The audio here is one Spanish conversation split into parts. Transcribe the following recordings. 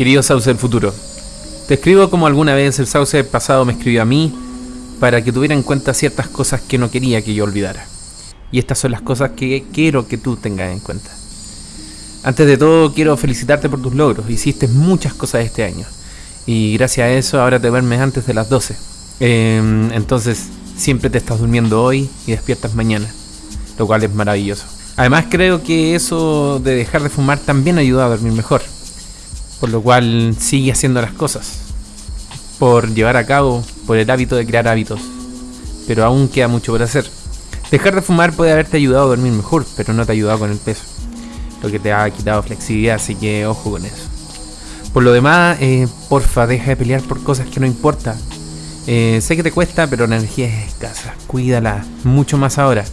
Querido Sauce del futuro, te escribo como alguna vez el Sauce del pasado me escribió a mí para que tuviera en cuenta ciertas cosas que no quería que yo olvidara. Y estas son las cosas que quiero que tú tengas en cuenta. Antes de todo, quiero felicitarte por tus logros. Hiciste muchas cosas este año. Y gracias a eso ahora te duermes antes de las 12. Em, entonces, siempre te estás durmiendo hoy y despiertas mañana. Lo cual es maravilloso. Además, creo que eso de dejar de fumar también ayuda a dormir mejor. Por lo cual, sigue haciendo las cosas. Por llevar a cabo, por el hábito de crear hábitos. Pero aún queda mucho por hacer. Dejar de fumar puede haberte ayudado a dormir mejor, pero no te ha ayudado con el peso. Lo que te ha quitado flexibilidad, así que ojo con eso. Por lo demás, eh, porfa, deja de pelear por cosas que no importa. Eh, sé que te cuesta, pero la energía es escasa. Cuídala, mucho más ahora.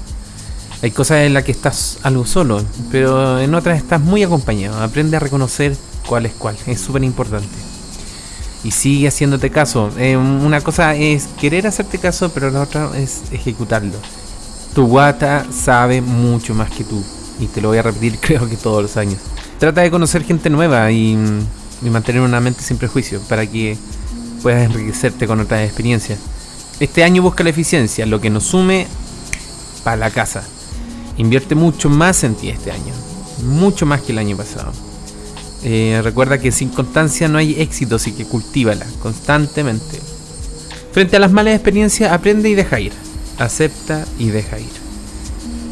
Hay cosas en las que estás algo solo, pero en otras estás muy acompañado. Aprende a reconocer cuál es cuál, es súper importante. Y sigue haciéndote caso. Eh, una cosa es querer hacerte caso, pero la otra es ejecutarlo. Tu guata sabe mucho más que tú. Y te lo voy a repetir creo que todos los años. Trata de conocer gente nueva y y mantener una mente sin prejuicio para que puedas enriquecerte con otras experiencias. Este año busca la eficiencia, lo que nos sume para la casa. Invierte mucho más en ti este año, mucho más que el año pasado. Eh, recuerda que sin constancia no hay éxito, así que cultívala constantemente. Frente a las malas experiencias, aprende y deja ir. Acepta y deja ir.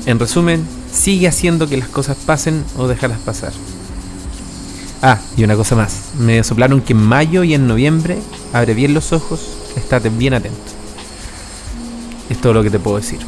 En resumen, sigue haciendo que las cosas pasen o déjalas pasar. Ah, y una cosa más. Me soplaron que en mayo y en noviembre abre bien los ojos, estate bien atento. Es todo lo que te puedo decir.